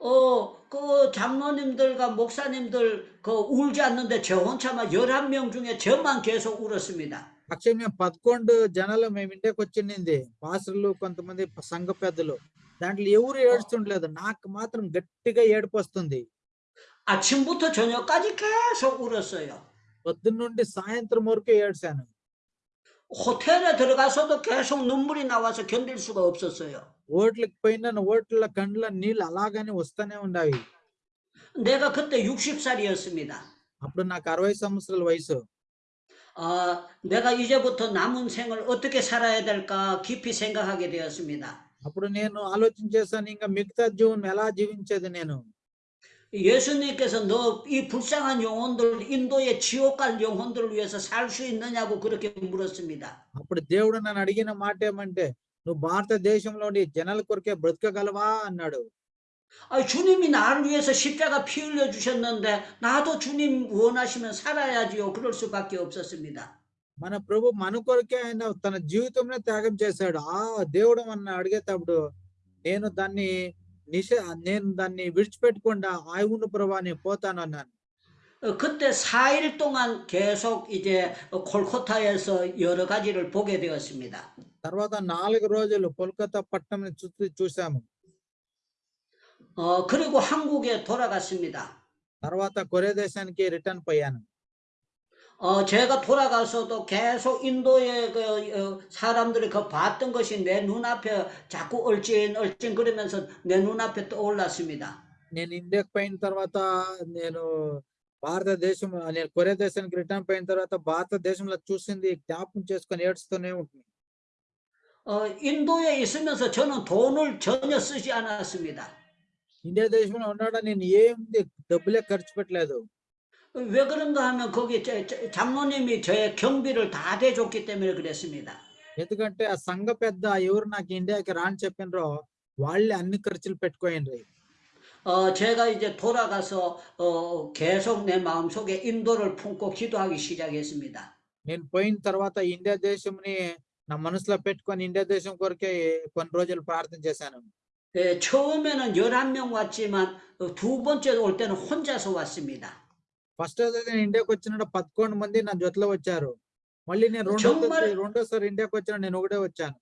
어, 그 장로님들과 목사님들 그 울지 않는데 저 혼자 막 11명 중에 저만 계속 울었습니다. అక్షయ మేము పదకొండు జనాలు మేము ఇంటికి వచ్చింది పాసర్లు కొంతమంది ప- సంఘ పెద్దలు దాంట్లో ఎవరు ఏడుస్తుండలేదు నాకు మాత్రం గట్టిగా ఏడుపు వస్తుంది 아침부터 저녁까지 계속 울었어요. పొద్దున్న నుండి సాయంత్రం వరకు ఏడ్చాను 호텔에 들어가서도 계속 눈물이 나와서 견딜 수가 없었어요. ఓట్లకు పోయిన ఓట్ల కండ్ల నీళ్ళు అలాగనే వస్తూనే ఉండవి 내가 그때 60살이었습니다. అప్పుడు నాకు అరవై సంవత్సరాల వయసు 아, 내가 이제부터 남은 생을 어떻게 살아야 될까 깊이 생각하게 되었습니다. అప్పుడు నేను ఆలోచన చేశాను ఇంకా మిగతా జీవనం ఎలా జీవించేది నేను 예수님께서 너 이 불쌍한 영혼들, 인도의 지옥 갈 영혼들을 위해서 살 수 있느냐고 그렇게 물었습니다. అప్పుడు దేవుడు నన్ను అడిగిన మాట ఏమంటే నువ్వు భారతదేశంలోని జనాల కొరకే బ్రతకగలవా అన్నాడు 아, 주님이 나를 위해서 십자가 피 흘려 주셨는데 나도 주님 원하시면 살아야지요. 그럴 수밖에 없었습니다. మన ప్రభు మన కొరకే ఆయన తన జీవితంలో త్యాగం చేశాడు ఆ దేవుడు మన అడిగేటప్పుడు నేను దాన్ని నిష నేను దాన్ని విడిచిపెట్టకుండా ఆయువును ప్రభా నేను పోతాను అన్నాను 어, 그때 4일 동안 계속 이제 콜코타에서 여러 가지를 보게 되었습니다. తర్వాత నాలుగు రోజులు కోల్కతా పట్టణం చుట్టూ చూసాము 어, 그리고 한국에 돌아갔습니다. తర్వాత కొరే దేశానికి రిటర్న్ పోయాను 어, 제가 돌아가서도 계속 인도의 그 어, 사람들이 그 봤던 것이 내 눈앞에 자꾸 얼찐얼찐 그러면서 내 눈앞에 떠올랐습니다. నేను ఇండియాకి పోయిన తర్వాత నేను భారతదేశం నేను కొరే దేశానికి రిటర్న్ పోయిన తర్వాత భారతదేశంలో చూసింది జ్ఞాపకం చేసుకొని ఏడుస్తూనే ఉంటుంది 어, 인도에 있으면서 저는 돈을 전혀 쓰지 않았습니다. ఇండియా దేశంలో ఉన్నాడా నేను ఏంది డబ్బులే ఖర్చు పెట్టలేదు 왜 그런가 하면 거기 저- 저- 장로님이 저의 경비를 다 대줬기 때문에 그랬습니다. ఎందుకంటే ఆ సంఘ పెద్ద ఎవరు నాకు ఇండియాకి రాని చెప్పినరో వాళ్ళే అన్ని ఖర్చులు పెట్టుకోయిండ్రి 어, 제가 이제 돌아가서 어, 계속 내 마음속에 인도를 품고 기도하기 시작했습니다. నేను పోయిన తర్వాత ఇండియా దేశంని నా మనసులో పెట్టుకొని ఇండియా దేశం కొరకే కొన్ని రోజులు ప్రార్థన చేశాను 예, 처음에는 11명 왔지만 어, 두 번째 올 때는 혼자서 왔습니다. ఫస్ట్ నేను ఇండియాకి వచ్చిన పదకొండు మంది నా జొతలో వచ్చారు మళ్ళీ నేను రెండో 정말- రెండోసారి ఇండియాకి వచ్చిన నేను ఒకటే వచ్చాను 어,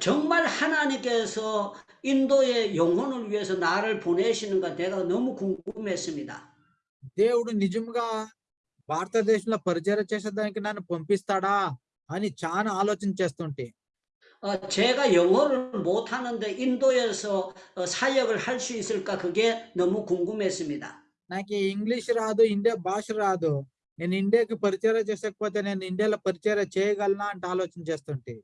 정말 하나님께서 인도의 영혼을 위해서 나를 보내시는가 내가 너무 궁금했습니다. దేవుడు నిజంగా భారతదేశంలో పరిచయం చేసేదానికి నన్ను పంపిస్తాడా అని చాలా ఆలోచన చేస్తుంటే 어, 제가 영어를 못하는데 인도에서 어, 사역을 할 수 있을까 그게 너무 궁금했습니다. నాకు ఇంగ్లీష్ రాదు ఇండియా భాష రాదు నేను ఇండియాకి పరిచయం చేసకపోతే నేను ఇండియాలో పరిచయం చేయగలనా అంటే ఆలోచన చేస్తుంటే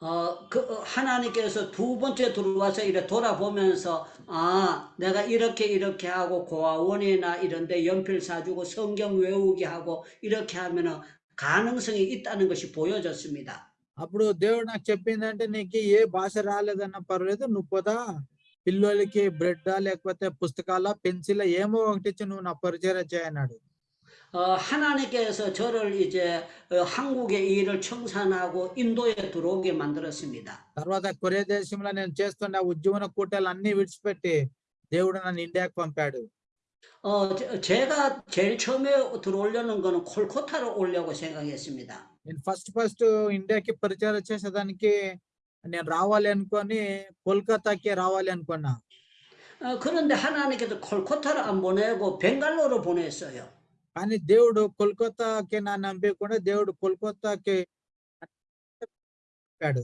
어, 그, 어, 하나님께서 두 번째 들어와서 이렇게 돌아보면서, 아, 내가 이렇게 이렇게 하고 고아원이나 이런데 연필 사주고 성경 외우게 하고 이렇게 하면은 가능성이 있다는 것이 보여졌습니다. అప్పుడు దేవుడు నాకు చెప్పిందంటే నీకు ఏ భాష రాలేదన్నా పర్వాలేదు నువ్వు పోదా పిల్లలకి బ్రెడ్ లేకపోతే పుస్తకాల పెన్సిల్ ఏమో ఒకటి ఇచ్చి నువ్వు నా పరిచయం చేయన్నాడు 어, 하나님께서 저를 이제 어, 한국의 일을 청산하고 인도에 들어오게 만들었습니다. తర్వాత కొరియా దేశంలో నేను చేస్తున్న ఉద్యమన కూటాలు అన్ని విడిచిపెట్టి దేవుడు నన్ను ఇండియాకి పంపాడు 어, 제- 제가 제일 처음에 들어오려는 거는 콜코타로 오려고 생각했습니다. నేను ఫస్ట్ ఫస్ట్ ఇండియాకి పరిచయం చేసేదానికి నేను రావాలి అనుకొని కోల్కతాకి రావాలి అనుకున్నా 어, 그런데 하나님께서 콜코타를 안 보내고 벵갈로로 보냈어요. కానీ దేవుడు కోల్కతాకి నా నంపకుండా దేవుడు కోల్కతాకి పంపాడు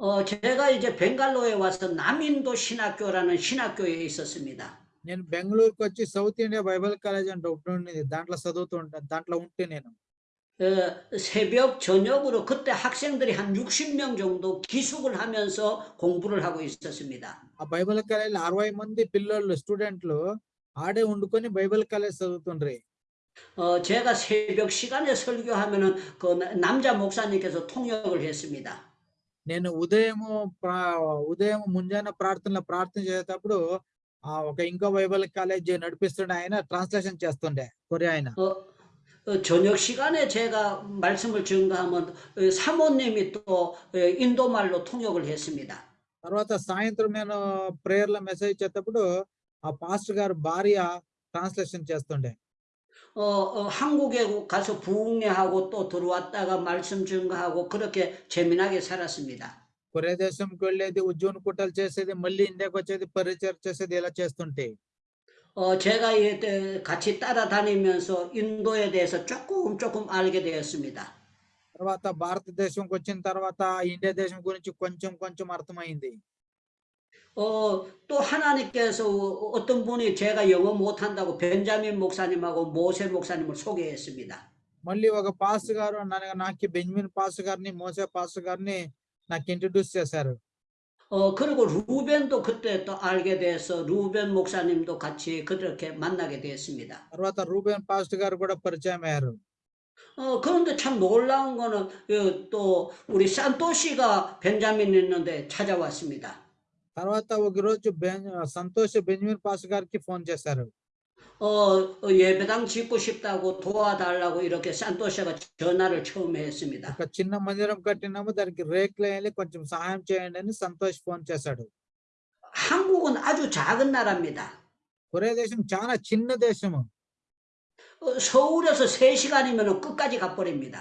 어, 제가 이제 벵갈로에 와서 남인도 신학교라는 신학교에 있었습니다. నేను బెంగళూరుకి వచ్చి సౌత్ ఇండియా బైబిల్ కాలేజ్ అంటే ఒకటి ఉండేది దాంట్లో చదువుతూ ఉంటాను దాంట్లో ఉంటే నేను 어, 새벽 저녁으로 그때 학생들이 한 60명 정도 기숙을 하면서 공부를 하고 있었습니다. ఆ బైబిల్ కాలేజ్ అరవై మంది పిల్లలు స్టూడెంట్లు ఆడే వండుకొని బైబిల్ కాలేజ్ చదువుతుండ్రి 어, 제가 새벽 시간에 설교하면은 그 나- 남자 목사님께서 통역을 했습니다. నేను ఉదయము ప్రా- ఉదయం ముంజాన ప్రార్థనలో ప్రార్థన చేసేటప్పుడు ఆ ఒక ఇంకో బైబిల్ కాలేజ్ నడిపిస్తుండే ఆయన ట్రాన్స్లేషన్ చేస్తుండే కొరియా ఆయన 어, 어, 저녁 시간에 제가 말씀을 증거하면 어, 사모님이 또 어, 인도말로 통역을 했습니다. తర్వాత సాయంత్రం నేను ప్రేయర్ లో మెసేజ్ ఇచ్చేటప్పుడు ఆ పాస్టర్ గారు భార్య ట్రాన్స్లేషన్ చేస్తుండే 어, 어, 한국에 가서 부흥회하고 또 들어왔다가 말씀 증거하고 그렇게 재미나게 살았습니다. కొరియా దేశంకి వెళ్ళేది ఉద్యోగ కుట్టాలు చేసేది మళ్ళీ ఇండియాకి వచ్చేది పరిచయం చేసేది ఇలా చేస్తుంటే 어, 제가 이 때 같이 따라다니면서 인도에 대해서 조금 조금 알게 되었습니다. తర్వాత భారతదేశంకి వచ్చిన తర్వాత ఇండియా దేశం గురించి కొంచెం కొంచెం అర్థమైంది 어, 또 하나님께서 어떤 분이 제가 영어 못한다고 벤자민 목사님하고 모세 목사님을 소개했습니다. మళ్ళీ ఒక పాస్ గారు నన్ను నాకు బెంజమిన్ పాస్ గారిని మోసే పాస్ గారిని నాకు ఇంట్రడ్యూస్ చేశారు 어, 그리고 루벤도 그때 또 알게 돼서 루벤 목사님도 같이 그렇게 만나게 되었습니다. తర్వాత రూబెన్ పాస్ట్ గారు కూడా పరిచయం అయ్యారు 어, 그런데 참 놀라운 거는 어, 또 우리 산토시가 벤자민 있는데 찾아왔습니다. తర్వాత ఒక రోజు బెన్ సంతోష్ బెంజమిన్ పాస్ గారికి ఫోన్ చేశారు 어, 어, 예배당 짓고 싶다고 도와달라고 이렇게 산토시가 전화를 처음에 했습니다. ఒక చిన్న మందిరం కట్టినాము దానికి రేకులు వేయాలి కొంచెం సహాయం చేయండి అని సంతోష్ ఫోన్ చేశాడు 한국은 아주 작은 나라입니다. కొరియా దేశం చాలా చిన్న దేశము 어, 서울에서 3시간이면 끝까지 가버립니다.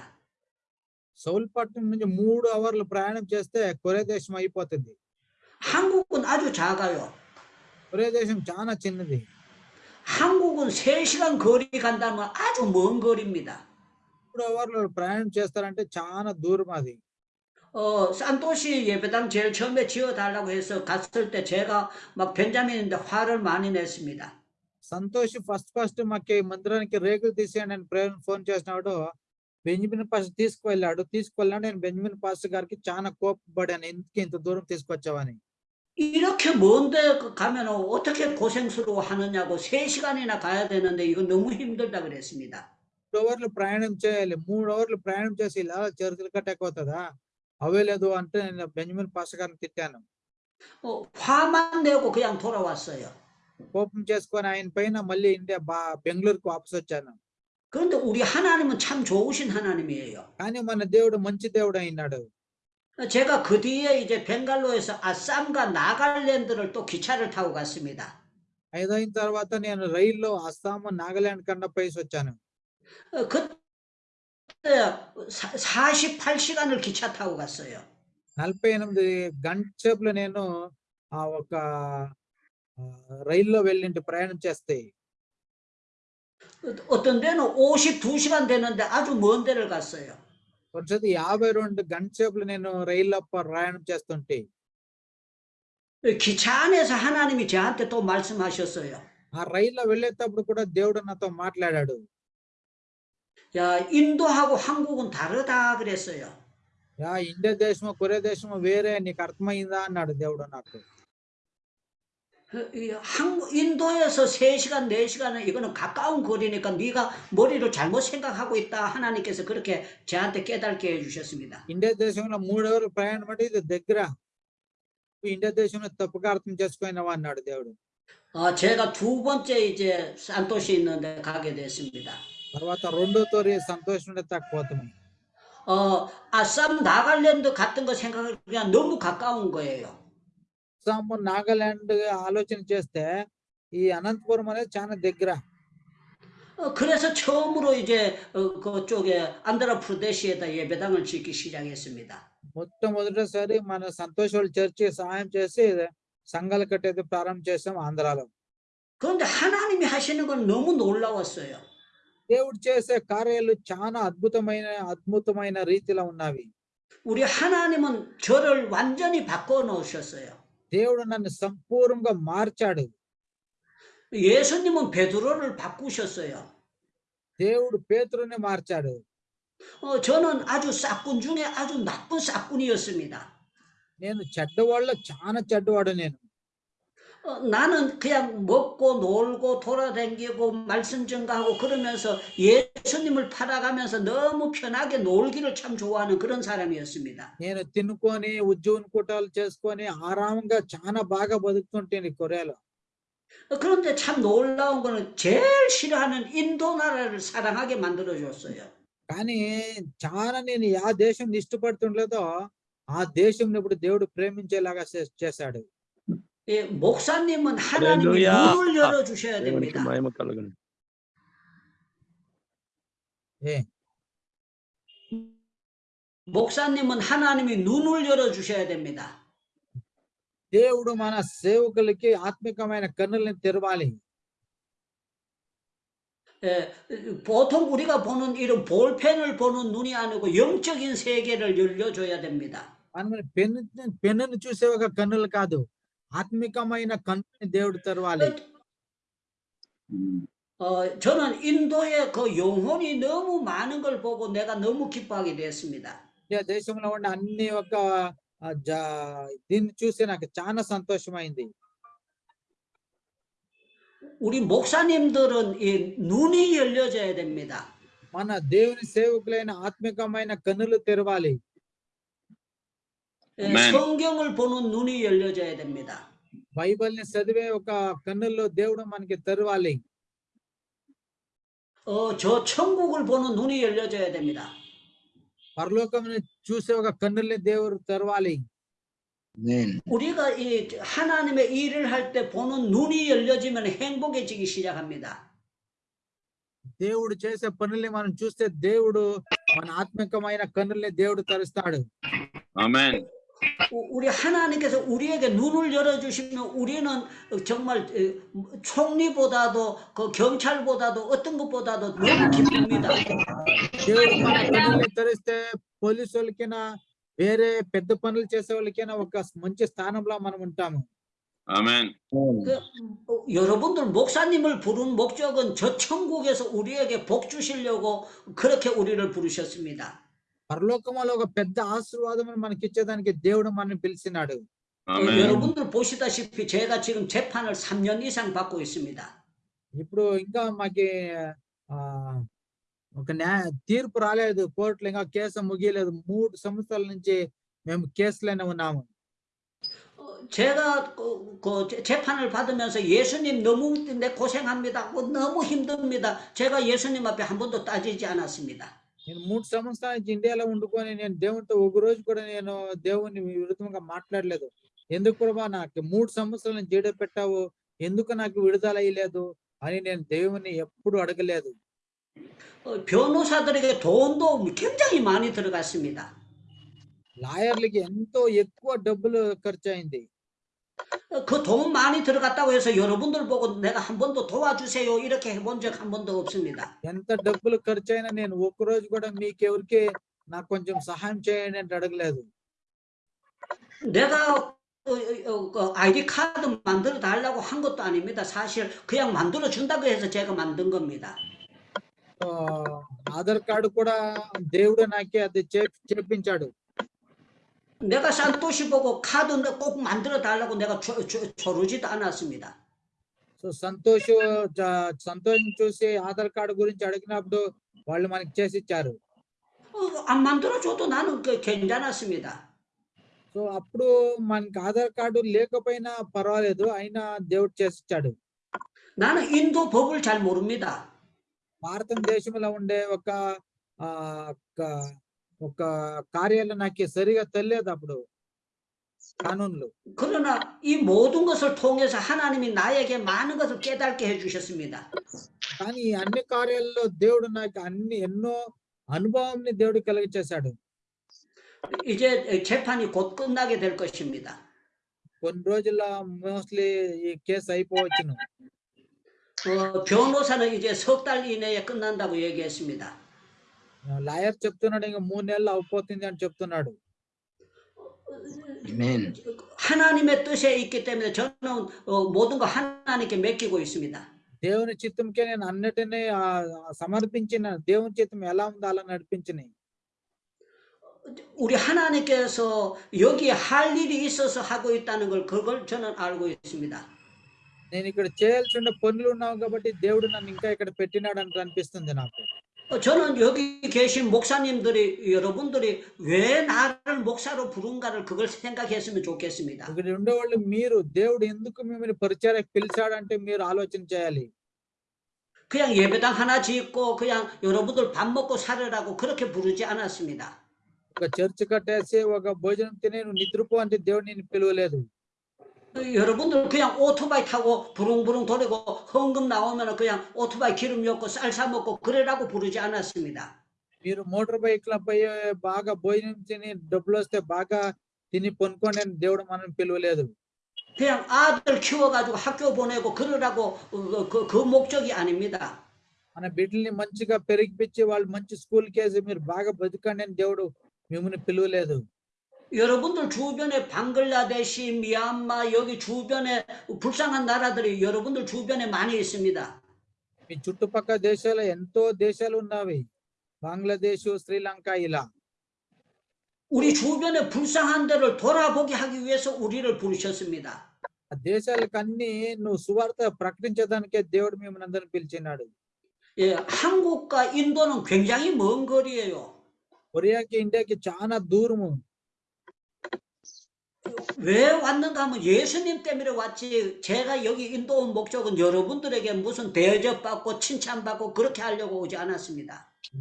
సౌల్పట్నం నుంచి మూడు అవర్లు ప్రయాణం చేస్తే కొరియా దేశం అయిపోతుంది 한국은 아주 작아요. కొరియా దేశం చాలా చిన్నది 한국은 3시간 거리 간다면 아주 먼 거리입니다. మూడు అవర్లు ప్రయాణం చేస్తారంటే చాలా దూరం అది 어, 산토시 예배당 제일 처음에 지어달라고 해서 갔을 때 제가 막 벤자민인데 화를 많이 냈습니다. సంతోష్ ఫస్ట్ ఫస్ట్ మాకు ఈ మందిరానికి రేకులు తీసేయండి అని ప్రేరణ ఫోన్ చేసినాడు బెంజమిన్ పాస్ తీసుకువెళ్ళాడు తీసుకువెళ్ళాడు నేను బెంజమిన్ పాస్ గారికి చాలా కోపపడాను ఎందుకు ఇంత దూరం తీసుకొచ్చావని 이렇게 먼데 가면 어떻게 고생스러워 하느냐고 3시간이나 가야 되는데 이거 너무 힘들다 그랬습니다. మూడు అవర్లు ప్రయాణం చేయాలి మూడు అవర్లు ప్రయాణం చేసి ఇలా చరిత్రలు కట్టకపోతుందా అవ్వలేదు అంటే నేను బెంజమిన్ పాస్ గారిని తిట్టాను 어, 화만 내고 그냥 돌아왔어요. కోపం చేసుకొని ఆయన పైన మళ్ళీ ఇండియా బా బెంగళూరుకు వాపస్ వచ్చాను 그런데 우리 하나님은 참 좋으신 하나님이에요. కానీ మన దేవుడు మంచి దేవుడు అయినాడు 제가 그 뒤에 이제 벵갈로에서 아쌈과 나갈랜드를 또 기차를 타고 갔습니다. ఐదైన తర్వాత నేను రైల్లో అస్సాం నాగాలాండ్ కన్నా పైసి వచ్చాను 어, 그때 48시간을 기차 타고 갔어요. నలభై ఎనిమిది గంట సేపులో నేను ఆ ఒక ఆ, రైల్లో వెళ్ళింటి ప్రయాణం చేస్తే 어- 어떤 데는 52시간 되는데 아주 먼 데를 갔어요. కొంచెం యాభై రెండు గంట సేపులు నేను రైల్లో ప్రయాణం చేస్తుంటే 기차 안에서 하나님이 저한테 또 말씀하셨어요. ఆ రైల్లో వెళ్ళేటప్పుడు కూడా దేవుడు నాతో మాట్లాడాడు 야, 인도하고 한국은 다르다 그랬어요. యా ఇండియా దేశము కొరియా దేశము వేరే నీకు అర్థమైందా అన్నాడు దేవుడు నాకు 그, 이 한국, 인도에서 3시간, 4시간은 이거는 가까운 거리니까 네가 머리를 잘못 생각하고 있다. 하나님께서 그렇게 저한테 깨닫게 해주셨습니다. ఇండియా దేశంలో మూడు అవర్లు ప్రయాణం అంటే ఇది దగ్గర నువ్వు ఇండియా దేశంలో తప్పుగా అర్థం చేసుకున్నావా అన్నాడు దేవుడు 어, 제가 두 번째 이제 산토시 있는데 가게 됐습니다. తర్వాత రెండో తోరి సంతోషం తక్కువతాము 어, 아쌈 나갈랜드 같은 거 생각을 그냥 너무 가까운 거예요. అస్సాం నాగాలాండ్ ఆలోచన చేస్తే ఈ అనంతపురం అనేది చాలా దగ్గర 어, 그래서 처음으로 이제 어, 그쪽에 안드라프르데시에다 예배당을 짓기 시작했습니다. మొట్టమొదటిసారి మన సంతోష్ వాళ్ళ చర్చి సహాయం చేసి సంఘాలు కట్టేది ప్రారంభం చేసాం ఆంధ్రాలో 그런데 하나님이 하시는 건 너무 놀라웠어요. దేవుడు చేసే కార్యాలు చాలా అద్భుతమైన అద్భుతమైన రీతిలో ఉన్నవి 우리 하나님은 저를 완전히 바꿔 놓으셨어요. దేవుడు నన్ను సంపూర్ణంగా మార్చాడు 예수님은 베드로를 바꾸셨어요. దేవుడు పేతురుని మార్చాడు 어, 저는 아주 싹군 중에 아주 나쁜 싹군이었습니다. నేను చెడ్డవాళ్ళ చాలా చెడ్డవాడు నేను 어, 나는 그냥 먹고 놀고 돌아다니고 말씀 전가하고 그러면서 예수님을 팔아가면서 너무 편하게 놀기를 참 좋아하는 그런 사람이었습니다. నేను తినుకొని ఉద్యోగ కూటాలు చేసుకొని ఆరామంగా చాలా బాగా బతుకుతుంటేను ఈ కొరియాలో 어, 그런데 참 놀라운 거는 제일 싫어하는 인도 나라를 사랑하게 만들어줬어요. కానీ చాలా నేను ఆ దేశం ఇష్టపడుతుండలేదో ఆ దేశం ఇప్పుడు దేవుడు ప్రేమించేలాగా చే- చేశాడు 예, 목사님은 하나님이 할렐루야. 눈을 열어주셔야 దేవునికి 됩니다. మహిమ కలుగును ఏ 목사님은 하나님이 눈을 열어주셔야 됩니다. దేవుడు మన సేవకులకి ఆత్మికమైన కన్నుల్ని తెరవాలి 예, 보통 우리가 보는 이런 볼펜을 보는 눈이 아니고 영적인 세계를 열려줘야 됩니다. మనం పెన్ను పెన్నును చూసే ఒక కన్నులు కాదు ఆత్మికమైన కన్నుని దేవుడు తెరవాలి 어, 저는 인도의 그 영혼이 너무 많은 걸 보고 내가 너무 기뻐하게 됐습니다. ఇండియా దేశంలో ఉన్న అన్ని ఒక ఆ, జా- దీన్ని చూసి నాకు చాలా సంతోషమైంది 우리 목사님들은 이 눈이 열려져야 됩니다. మన దేవుని సేవకులైన ఆత్మికమైన కన్నులు తెరవాలి 예, 아멘. 성경을 보는 눈이 열려져야 됩니다. బైబిల్ని చదివే ఒక కన్నుల్లో దేవుడు మనకి తెరవాలి 어, 저 천국을 보는 눈이 열려져야 됩니다. పరలోకముని చూసే ఒక కన్నుల్ని దేవుడు తెరవాలి 우리가 이 하나님의 일을 할 때 보는 눈이 열려지면 행복해지기 시작합니다. దేవుడు చేసే పనుల్ని మనం చూస్తే దేవుడు మన ఆత్మికమైన కన్నుల్ని దేవుడు తెరుస్తాడు 아멘. 우- 우리 하나님께서 우리에게 눈을 열어주시면 우리는 정말 에, 총리보다도 그 경찰보다도 어떤 것보다도 너무 기쁩니다. దేవుడు మన కన్నుల్ని తెరిస్తే పోలీసు వాళ్ళకైనా వేరే పెద్ద పనులు చేసే వాళ్ళకైనా ఒక మంచి స్థానంలో మనం ఉంటాము 아멘. 그, 어, 여러분들 목사님을 부른 목적은 저 천국에서 우리에게 복 주시려고 그렇게 우리를 부르셨습니다. పరలోకంలో ఒక పెద్ద ఆశీర్వాదం మనకి ఇచ్చేదానికి దేవుడు మనల్ని పిలిచినాడు 어, 아멘. 여러분들 보시다시피 제가 지금 재판을 3년 이상 받고 있습니다. ఇప్పుడు ఇంకా మాకి ఆ ఒక న్యాయ తీర్పు రాలేదు కోర్టులో ఇంకా కేసు ముగియలేదు మూడు సంవత్సరాల నుంచి మేము కేసులోనే ఉన్నాము 어, 제가 그, 그 재- 재판을 받으면서 예수님 너무 내 고생합니다. 뭐 너무 힘듭니다. 제가 예수님 앞에 한 번도 따지지 않았습니다. నేను మూడు సంవత్సరాల నుంచి ఇండియాలో ఉండుకొని నేను దేవునితో ఒక రోజు కూడా నేను దేవుని విరుద్ధంగా మాట్లాడలేదు ఎందుకు ప్రభా నాకు మూడు సంవత్సరాల నుంచి జైలు పెట్టావు ఎందుకు నాకు విడుదల అయ్యలేదు అని నేను దేవుని ఎప్పుడు అడగలేదు 어, 변호사들에게 돈도 굉장히 많이 들어갔습니다. లాయర్లకి ఎంతో ఎక్కువ డబ్బులు ఖర్చు అయింది 어, 그 돈 많이 들어갔다고 해서 여러분들 보고 내가 한 번도 도와주세요 이렇게 해본 적 한 번도 없습니다. ఎంత డబ్బులు ఖర్చు అయినా నేను ఒక్క రోజు కూడా మీకెవరికి నాకు కొంచెం సహాయం చేయండి అంటే అడగలేదు 내가 어, 어, 어, 그 아이디 카드 만들어 달라고 한 것도 아닙니다. 사실 그냥 만들어 준다고 해서 제가 만든 겁니다. ఆ, ఆధార్ కార్డు కూడా దేవుడు నాకే అది చే- చేపించాడు 내가 산토시 보고 카드 꼭 만들어 달라고 내가 조, 조, 조르지도 않았습니다. సో సంతోష్ జ- సంతోష్ చూసి ఆధార్ కార్డు గురించి అడిగినప్పుడు వాళ్ళు మనకి చేసి ఇచ్చారు 어, 안 만들어 줘도 나는 그 괜찮았습니다. సో అప్పుడు మనకి ఆధార్ కార్డు లేకపోయినా పర్వాలేదు అయినా దేవుడు చేసి ఇచ్చాడు 나는 인도 법을 잘 모릅니다. భారతదేశంలో ఉండే ఒక ఆ ఒక- ఒక కార్యాలు నాకు సరిగా తెలియదు అప్పుడు కానూన్లు 그러나 이 모든 것을 통해서 하나님이 나에게 많은 것을 깨닫게 해주셨습니다. కానీ ఈ అన్ని కార్యాలలో దేవుడు నాకు అన్ని ఎన్నో అనుభవంని దేవుడు కలిగ చేశాడు 이제 재판이 곧 끝나게 될 것입니다. కొన్ని రోజుల మోస్ట్లీ ఈ కేసు అయిపోవచ్చును 어, 변호사는 이제 석 달 이내에 끝난다고 얘기했습니다. లాయర్ చెప్తున్నాడు ఇంకా మూడు నెలలు అయిపోతుంది అని చెప్తున్నాడు Amen. 하나님의 뜻에 있기 때문에 저는 어, 모든 거 하나님께 맡기고 있습니다. దేవుని చిత్తంకే నేను అన్నిటినీ ఆ, సమర్పించిన దేవుని చిత్తం ఎలా ఉందో అలా నడిపించినాయి 우리 하나님께서 여기에 할 일이 있어서 하고 있다는 걸 그걸 저는 알고 있습니다. నేను ఇక్కడ చేయాల్సి ఉన్న పనులు ఉన్నావు కాబట్టి దేవుడు నన్ను ఇంకా ఇక్కడ పెట్టినాడు అని అనిపిస్తుంది నాకు 어, 저는 여기 계신 목사님들이 여러분들이 왜 나를 목사로 부른가를 그걸 생각했으면 좋겠습니다. ఇక్కడ ఉండేవాళ్ళు మీరు దేవుడు ఎందుకు మిమ్మల్ని పరిచయకు పిలిచాడంటే మీరు ఆలోచన చేయాలి 그냥 예배당 하나 짓고 그냥 여러분들 밥 먹고 살으라고 그렇게 부르지 않았습니다. ఒక చర్చ్ కట్టేసి ఒక భోజనం తినే నువ్వు నిద్రపో అంటే దేవుడు నేను పిలవలేదు 어, 여러분들 그냥 오토바이 타고 부릉부릉 도리고 헌금 나오면 그냥 오토바이 기름 넣고 쌀 사 먹고 그래라고 부르지 않았습니다. మీరు మోటార్ బైక్ పోయి బాగా భోజనం తిని డబ్బులు వస్తే బాగా తిని పొనుకోండి అని దేవుడు మనం పిలవలేదు 그냥 아들 키워가지고 학교 보내고 그러라고 어, 그, 그 목적이 아닙니다. మన బిడ్డల్ని మంచిగా పెరిగిపించి వాళ్ళు మంచి స్కూల్ కేసి మీరు బాగా బతకండి అని దేవుడు మిమ్మల్ని పిలవలేదు 여러분들 주변에 방글라데시, 미얀마 여기 주변에 불쌍한 나라들이 여러분들 주변에 많이 있습니다. మీ చుట్టుపక్కల దేశాలు ఎంతో దేశాలు ఉన్నవి బంగ్లాదేశ్ శ్రీలంక ఇలా 우리 주변에 불쌍한 데를 돌아보게 하기 위해서 우리를 부르셨습니다. ఆ దేశాలకు అన్ని నువ్వు సువార్త ప్రకటించడానికే దేవుడు మిమ్మల్ని అందరిని పిలిచినాడు 예, 한국과 인도는 굉장히 먼 거리예요. కొరియాకి ఇండియాకి చాలా దూరము 왜 왔는가 하면 예수님 때문에 왔지. 제가 여기 인도 온 목적은 여러분들에게 무슨 대접받고 칭찬받고 그렇게 하려고 오지 않았습니다.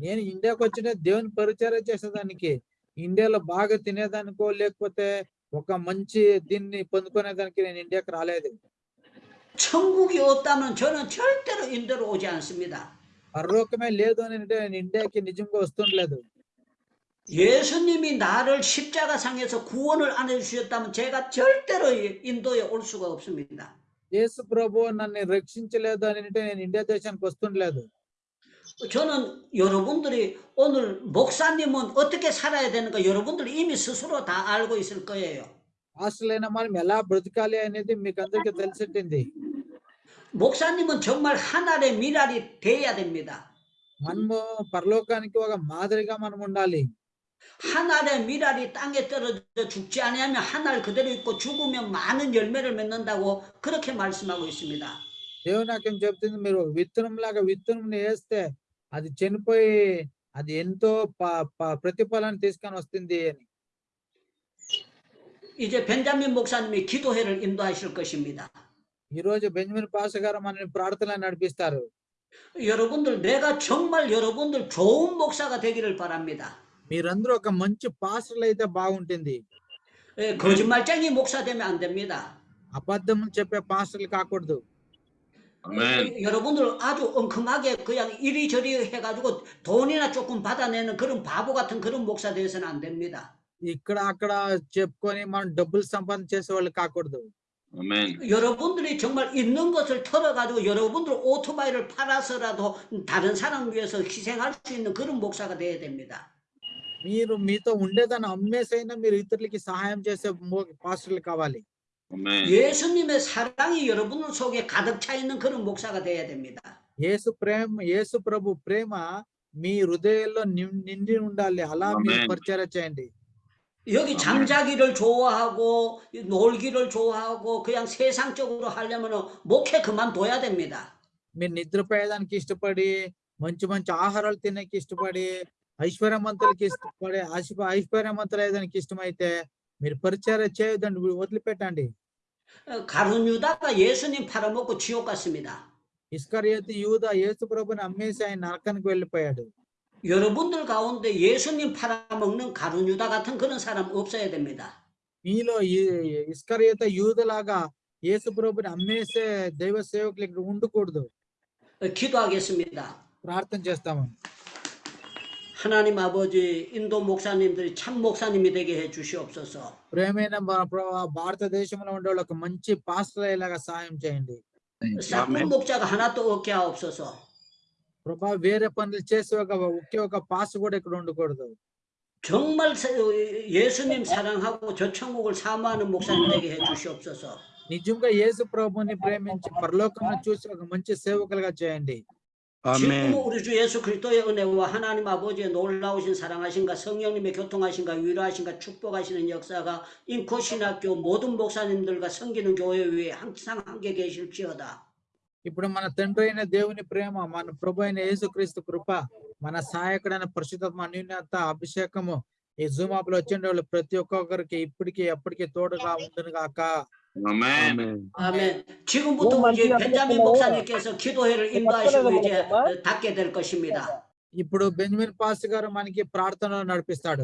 నేను ఇండియాకి వచ్చిన దేవుని పరిచయం చేసేదానికి ఇండియాలో బాగా తినేదానికో లేకపోతే ఒక మంచి దీన్ని పొందుకునేదానికి నేను ఇండియాకి రాలేదు 천국이 없다면 저는 절대로 인도로 오지 않습니다. పరలోకమే లేదు అని అంటే నేను ఇండియాకి నిజంగా వస్తుండలేదు 예수님이 나를 십자가 상에서 구원을 안 해주셨다면 제가 절대로 인도에 올 수가 없습니다. యేసు ప్రభు నన్ను రక్షించలేదు అని అంటే నేను ఇండియా దేశానికి వస్తుండలేదు 저는 여러분들이 오늘 목사님은 어떻게 살아야 되는가 여러분들 이미 스스로 다 알고 있을 거예요. హాస్టల్ మనం ఎలా బ్రతకాలి అనేది మీకు అందరికీ తెలిసింది 목사님은 정말 하늘의 미랄이 돼야 됩니다. మనము పరలోకానికి ఒక మాదిరిగా మనం ఉండాలి 하늘의 미랄이 땅에 떨어져 죽지 아니하면 하늘 그대로 있고 죽으면 많은 열매를 맺는다고 그렇게 말씀하고 있습니다. దేవుని నాకేం చెప్తుంది మీరు విత్తనం లాగా విత్తనం వేస్తే అది చనిపోయి అది ఎంతో ప- ప- ప్రతిఫలాన్ని తీసుకొని వస్తుంది అని 이제 벤자민 목사님이 기도회를 인도하실 것입니다. ఈ రోజు బెంజమిన్ పాస్ గారు మనల్ని ప్రార్థన నడిపిస్తారు 여러분들 내가 정말 여러분들 좋은 목사가 되기를 바랍니다. మీరందరూ ఒక మంచి పాస్టర్లు అయితే బాగుంటుంది 예, 거짓말쟁이 목사 되면 안 됩니다. అబద్ధం చెప్పే పాస్టర్లు కాకూడదు 아멘. 여러분들 아주 엉큼하게 그냥 이리저리 해가지고 돈이나 조금 받아내는 그런 바보 같은 그런 목사 되어서는 안 됩니다. ఇక్కడ అక్కడ చెప్పుకొని మనం డబ్బులు సంపాదన చేసే వాళ్ళు కాకూడదు 아멘. 여러분들이 정말 있는 것을 털어가지고 여러분들 오토바이를 팔아서라도 다른 사람 위해서 희생할 수 있는 그런 목사가 돼야 됩니다. మీరు మీతో ఉండేదాన్ని అమ్మేసైనా మీరు ఇతరులకి సహాయం చేసే మో- పాస్టర్లు కావాలి 아멘. 예수님의 사랑이 여러분들 속에 가득 차 있는 그런 목사가 돼야 됩니다. యేసు ప్రేమ యేసు ప్రభు ప్రేమ మీ హృదయంలో నిం- నిండి ఉండాలి అలా మీరు ఆమేన్. పరిచయం చేయండి 여기 아멘. 잠자기를 좋아하고 놀기를 좋아하고 그냥 세상적으로 하려면 목회 그만둬야 됩니다. మీరు నిద్రపోయేదానికి ఇష్టపడి మంచి మంచి ఆహారాలు తినేకి ఇష్టపడి ఐశ్వర్యవంతులకి ఇష్టపడి ఐశ్వ- ఐశ్వర్యవంతులు అయ్యేదానికి ఇష్టమైతే మీరు పరిచయం చేయొద్దండి వి- వదిలిపెట్టండి 어, 가룟 유다가 예수님 팔아먹고 지옥 갔습니다. ఇస్కరియత్ యూద యేసు ప్రభుని అమ్మేసి ఆయన నరకానికి వెళ్ళిపోయాడు 여러분들 가운데 예수님 팔아먹는 가룟 유다 같은 그런 사람 없어야 됩니다. మీలో ఈ- ఇస్కరియత యూదలాగా యేసు ప్రభుని అమ్మేసే దైవ సేవకులు ఇక్కడ ఉండకూడదు 어, 기도하겠습니다. ప్రార్థన చేస్తాము 하나님 아버지 인도 목사님들이 참 목사님이 되게 해 주시옵소서. ప్రేమైన మన ప్రభా భారతదేశంలో ఉండే వాళ్ళకి మంచి పాస్టర్ అయ్యేలాగా సాయం చేయండి 싹군 목자가 하나도 없게 하옵소서. ప్రభా వేరే పనులు చేసి ఒక ఒకే ఒక పాస్ కూడా ఇక్కడ ఉండకూడదు 정말 사- 예수님 사랑하고 저 천국을 사모하는 목사님 되게 해 주시옵소서. నిజంగా యేసు ప్రభుని ప్రేమించి పరలోకంలో చూసి ఒక మంచి సేవకులుగా చేయండి 지금 아멘. 우리 주 예수 그리스도의 은혜와 하나님 아버지의 놀라우신 사랑하신가 성령님의 교통하신가 위로하신가 축복하시는 역사가 인코 신학교 모든 목사님들과 섬기는 교회 위에 항상 함께 계실지어다. ఇప్పుడు మన తండ్రి అయిన దేవుని ప్రేమ మన ప్రభు అయిన యేసుక్రీస్తు కృప మన సహాయకుడైన పరిశుద్ధ అన్యూన్యత అభిషేకము ఈ జూమ్ యాప్ లో వచ్చిన వాళ్ళు ప్రతి ఒక్కొక్కరికి ఇప్పటికి ఎప్పటికీ తోడుగా ఉండును గాక Amen. 아멘. 아멘. 지금부터 너무 이제 많이 벤자민 하셨구나. 목사님께서 기도회를 인도하시고 맞춰야 이제 되는 어, 닫게 될 것입니다. ఇప్పుడు బెంజమిన్ పాస్ గారు మనకి ప్రార్థనలు నడిపిస్తాడు